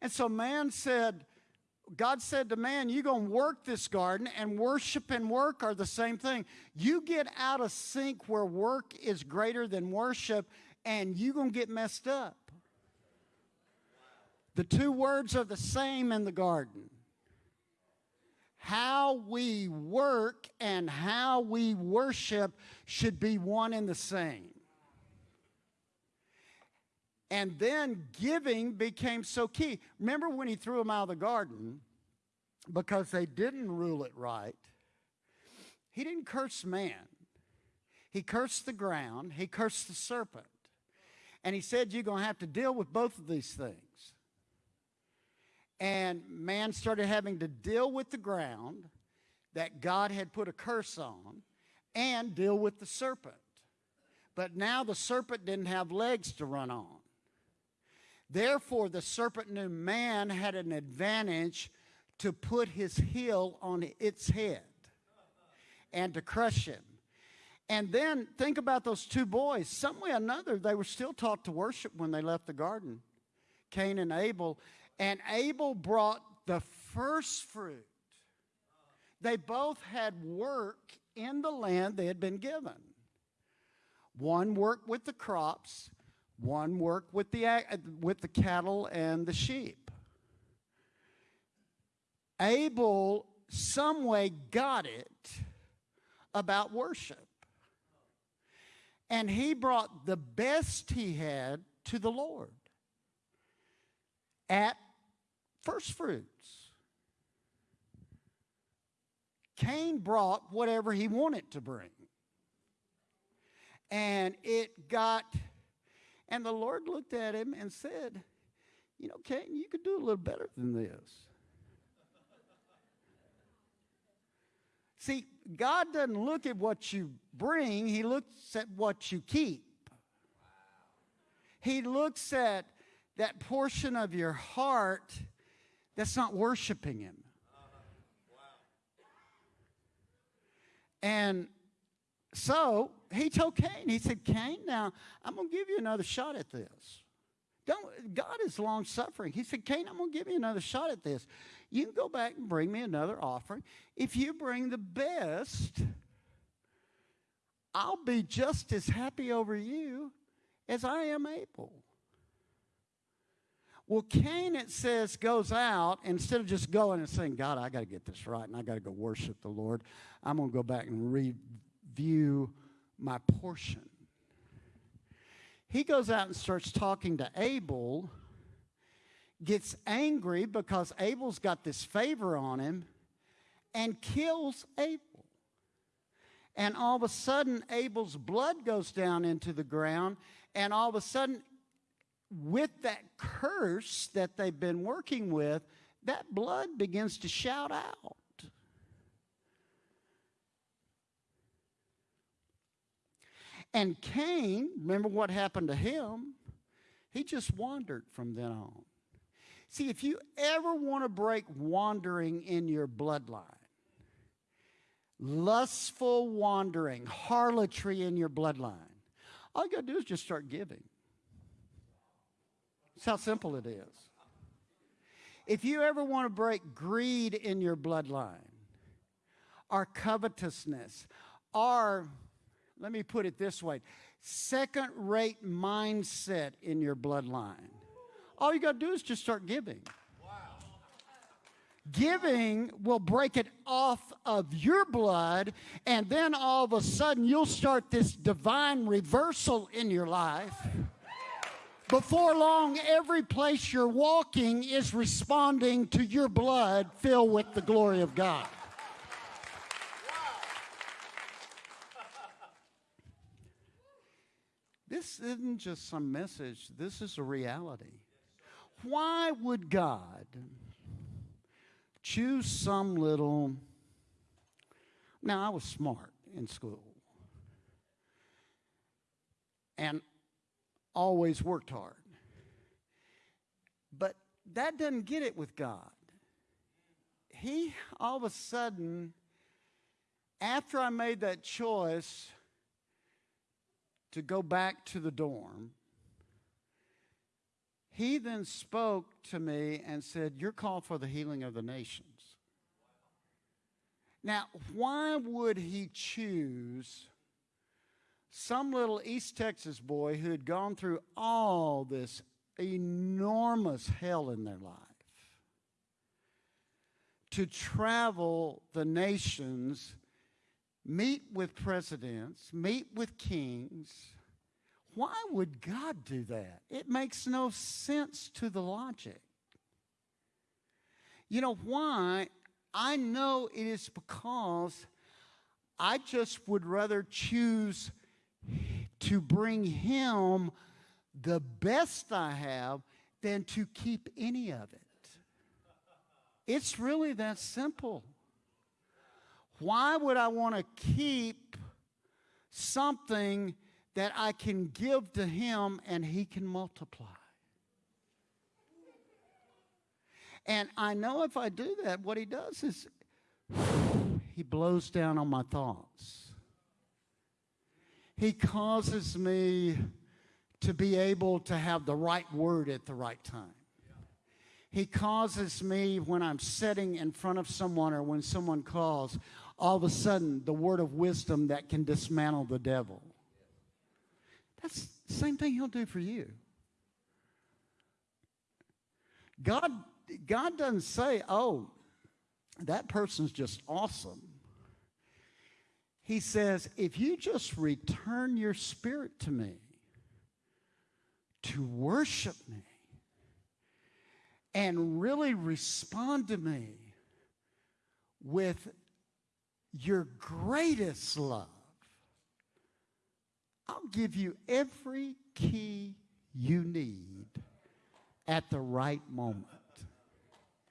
And so man said, God said to man, You're going to work this garden, and worship and work are the same thing. You get out of sync where work is greater than worship, and you're going to get messed up. The two words are the same in the garden. How we work and how we worship should be one and the same. And then giving became so key. Remember when he threw them out of the garden because they didn't rule it right? He didn't curse man, he cursed the ground, he cursed the serpent. And he said, You're going to have to deal with both of these things. And man started having to deal with the ground that God had put a curse on and deal with the serpent. But now the serpent didn't have legs to run on. Therefore, the serpent knew man had an advantage to put his heel on its head and to crush him. And then think about those two boys. Some way or another, they were still taught to worship when they left the garden Cain and Abel. And Abel brought the first fruit. They both had work in the land they had been given. One worked with the crops, one worked with the, with the cattle and the sheep. Abel, some way, got it about worship. And he brought the best he had to the Lord at first fruits. Cain brought whatever he wanted to bring. And it got and the Lord looked at him and said, You know, Cain, you could do a little better than this. See, God doesn't look at what you bring, He looks at what you keep. He looks at that portion of your heart that's not worshiping Him. And so he told Cain, he said, Cain, now I'm going to give you another shot at this. Don't, God is long suffering. He said, Cain, I'm going to give you another shot at this. You can go back and bring me another offering. If you bring the best, I'll be just as happy over you as I am Abel. Well, Cain, it says, goes out, instead of just going and saying, God, I got to get this right and I got to go worship the Lord, I'm going to go back and review my portion. He goes out and starts talking to Abel, gets angry because Abel's got this favor on him, and kills Abel. And all of a sudden, Abel's blood goes down into the ground, and all of a sudden, with that curse that they've been working with, that blood begins to shout out. And Cain, remember what happened to him? He just wandered from then on. See, if you ever want to break wandering in your bloodline, lustful wandering, harlotry in your bloodline, all you got to do is just start giving. That's how simple it is. If you ever want to break greed in your bloodline, or covetousness, or let me put it this way second rate mindset in your bloodline. All you got to do is just start giving. Giving will break it off of your blood, and then all of a sudden you'll start this divine reversal in your life. Before long, every place you're walking is responding to your blood filled with the glory of God. This isn't just some message, this is a reality. Why would God choose some little. Now, I was smart in school and always worked hard. But that doesn't get it with God. He all of a sudden, after I made that choice, to go back to the dorm, He then spoke to me and said, You're called for the healing of the nations. Now, why would he choose some little East Texas boy who had gone through all this enormous hell in their life to travel the nations, meet with presidents, meet with kings? Why would God do that? It makes no sense to the logic. You know why? I know it is because I just would rather choose to bring him the best I have than to keep any of it. It's really that simple. Why would I want to keep something that I can give to him and he can multiply? And I know if I do that, what he does is he blows down on my thoughts. He causes me to be able to have the right word at the right time. He causes me when I'm sitting in front of someone or when someone calls, all of a sudden the word of wisdom that can dismantle the devil. That's the same thing he'll do for you. God God doesn't say, oh, that person's just awesome. He says, if you just return your spirit to me, to worship me, and really respond to me with your greatest love, I'll give you every key you need at the right moment.